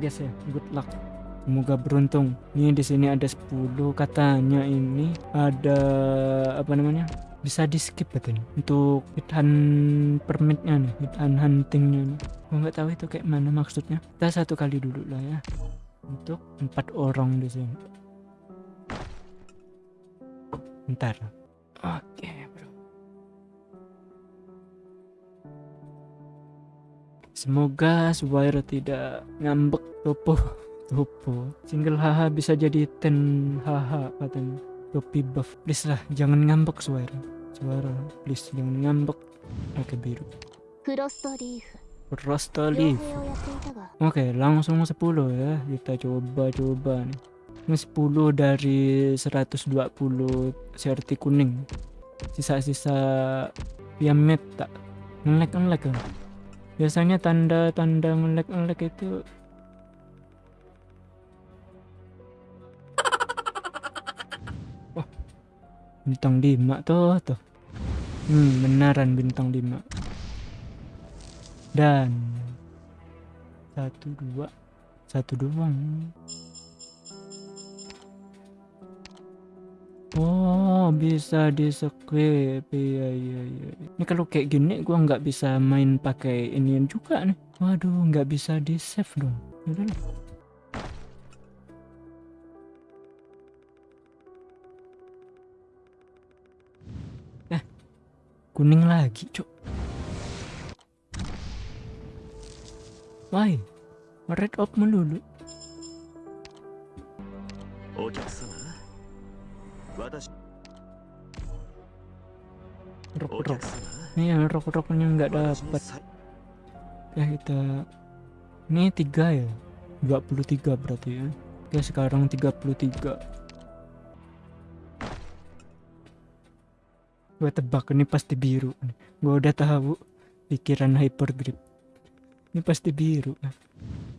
guys ya. Good luck. Semoga beruntung. Ini di sini ada 10 katanya ini ada apa namanya bisa di skip katanya untuk hit hunt permitnya nih hit hunt huntingnya nih. Gue nggak tahu itu kayak mana maksudnya. Kita satu kali dulu lah ya. Untuk empat orang di sini. Ntar oke. bro Semoga Swire tidak ngambek topo topo. Single haha bisa jadi ten haha paten Topi buff please lah jangan ngambek suara suara. please jangan ngambek. oke biru. Rostolive. Oke, okay, langsung 10 ya. Kita coba-coba nih. Ini 10 dari 120 CRT kuning. Sisa-sisa piamet tak ngelek-ngelek -ngelek. Biasanya tanda-tanda ngelek-ngelek itu Oh, bintang 5 tuh tuh. Hmm, benaran bintang 5. Dan satu dua satu doang oh bisa di skip iya iya iya ini kalau kayak gini gua nggak bisa main pakai inian juga nih waduh nggak bisa di save dong Yaudah lah. eh kuning lagi cok Why? Red up melulu. お客様私 rok rok ini ya rok roknya nggak dapat ya kita ini tiga ya? 23 berarti ya. Oke sekarang 33 gue tebak ini pasti biru. Gue udah tahu pikiran hyper grip ini pasti biru.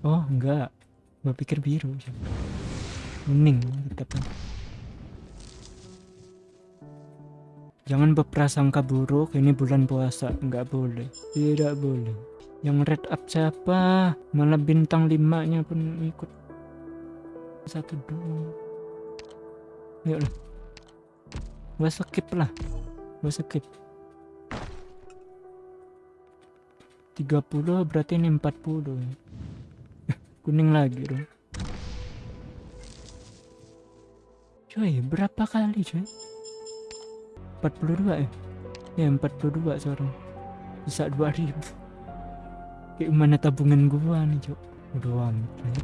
Oh enggak. Gue pikir biru. Kuning tetap Jangan berprasangka buruk, ini bulan puasa, nggak boleh. Tidak boleh. Yang red up siapa? Malah bintang limanya pun ikut. Satu dua. Yuk lah. Gua skip lah. Gua skip. 30 berarti ini 40 Kuning lagi dong. Coy, berapa kali coy? 42 ya? Ya 42 sekarang Bisa 2000 Kayak mana tabungan gua nih cok lah ya.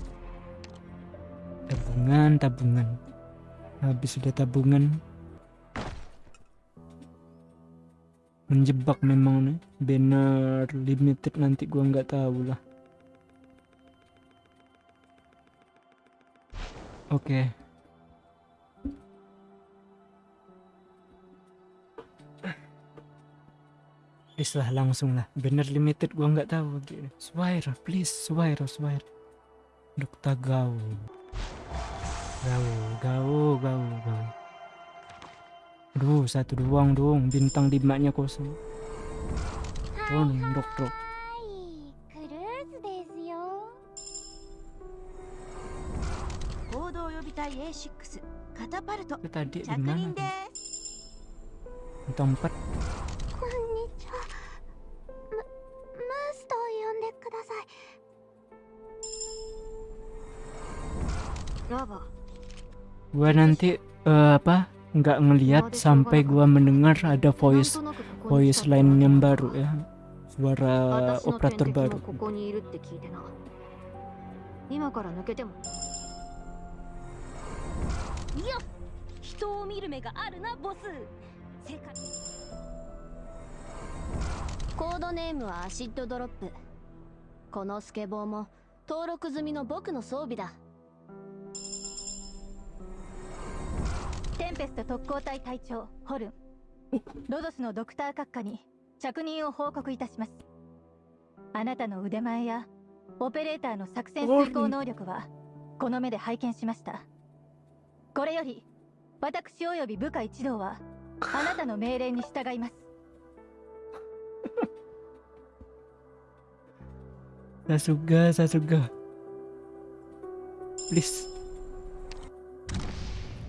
Tabungan, tabungan. Habis udah tabungan. Menjebak memang nih. Banner limited nanti gua nggak tahu lah. Oke please lah langsung lah. Bener limited gua nggak tahu. Gitu please swire swire Dokta Gau Gau Gau Gau Gau. Aduh satu doang dong. Bintang di maknya kosong. Oh dok dok Tadi di mana? Tempat. Gua nanti eh, apa nggak ngelihat sampai gua mendengar ada なん voice となくここに来 voice た line yang baru ya suara 私の operator 天敵 baru もここにいるって聞いてな今から抜けてもいや人を見る目があるなボス世界コードネームはアシッドドロップこのスケボーも登録済みの僕の装備だ テンペスト特攻隊隊長ホルン。ロドスのドクター閣下に着任を報告いたします。あなたの腕前やオペレーターの作戦遂行能力はこの目で拝見しました。これより私及び部下一同はあなたの命令に従います。Sasuga Sasuga please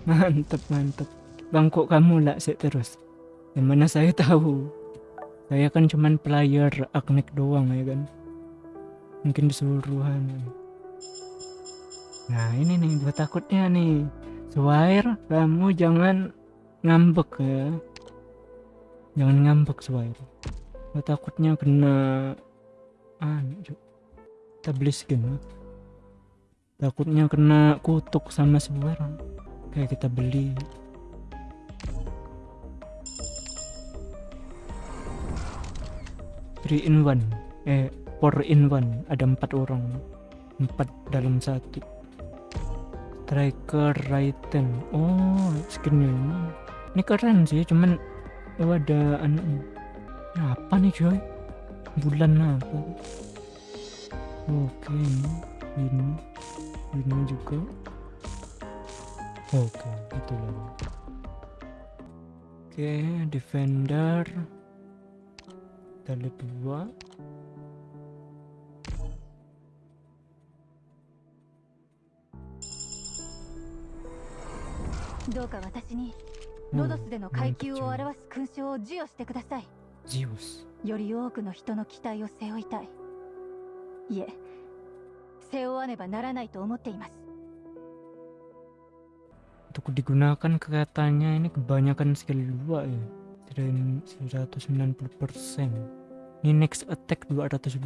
mantep mantep. Bang kok kamu lah sih terus. Yang mana saya tahu. Saya kan cuman player Agnek doang ya kan? Mungkin disuruhan nah ini nih gue takutnya nih. Swair kamu jangan ngambek ya. Jangan ngambek Swair gue takutnya kena anu beli skin ya. takutnya kena kutuk sama Swair kayak kita beli. Three in one. Eh four in one. Ada empat orang. Empat dalam satu. Striker Raiden oh skinnya. Ini ini keren sih cuman oh ada anu. Apa nih coy bulan apa? Oke ini. Ini. Ini juga oke itu lah. Oke defender. Lihat dua. どうか私にロドスでの階級を表す勲章を授与してください Zeus より多くの人の期待を背負いたいいえ背負わねばならないと思っています untuk digunakan keretanya ini kebanyakan sekali dua ya. Dari 190% ini next attack 220%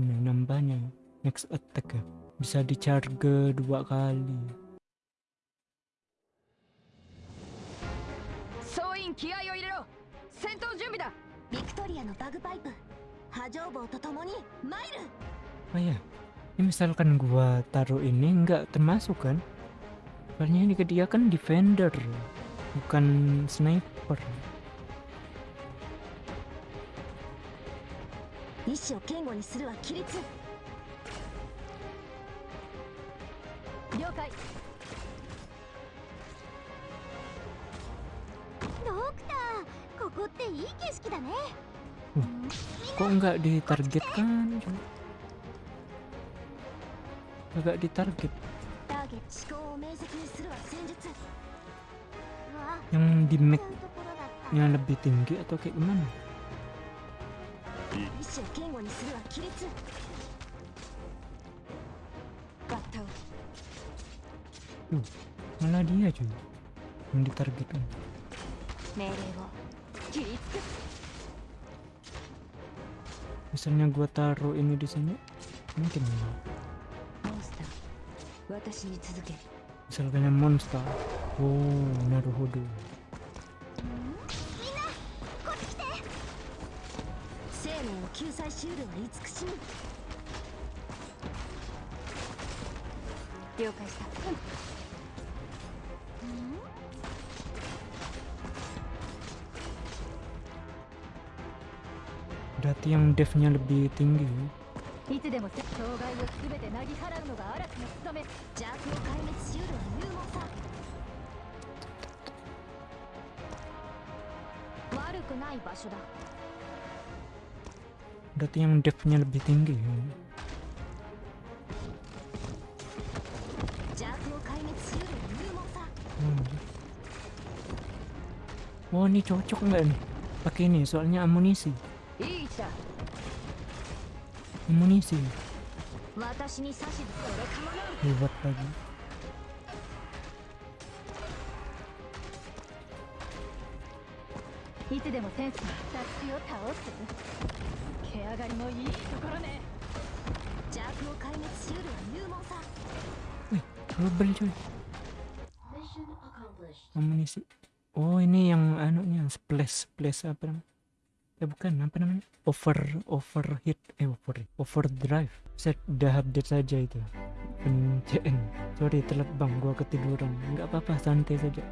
ya nambahnya. Next attack ya. Bisa di charge dua kali. Oh ya ini misalkan gua taruh ini nggak termasuk kan? Soalnya ini ke dia kan defender, bukan sniper. Uh, kok nggak ditargetkan? Agak ditarget yang di mic yang lebih tinggi atau kayak gimana? Loh, malah dia cuy yang ditargetkan misalnya gua taruh ini di sini mungkin enggak 私に続け misalkan yang monster oh naruhodo 生命を救済しうるは慈しみ了解した、 berarti yang devnya lebih tinggi ya. いつでも障害を全てなぎ払うのが嵐の務め邪悪を壊滅しうるは勇猛さ悪くない場所だ berarti yang devnya lebih tinggi ya. Hmm. oh ini cocok nggak nih pakai ini soalnya amunisi amunisi 私に指図それかまらん hebat lagi いつでもセンスの雑誌を倒す毛上がりもいいところね邪悪を壊滅しうるは勇猛さ double cuy amunisi oh ini yang anunya splash splash apa namanya Eh bukan apa namanya? Over overheat eh over overdrive. Set udah update saja itu. Pencen. Sorry telat bang. Gua ketiduran. Nggak apa-apa santai saja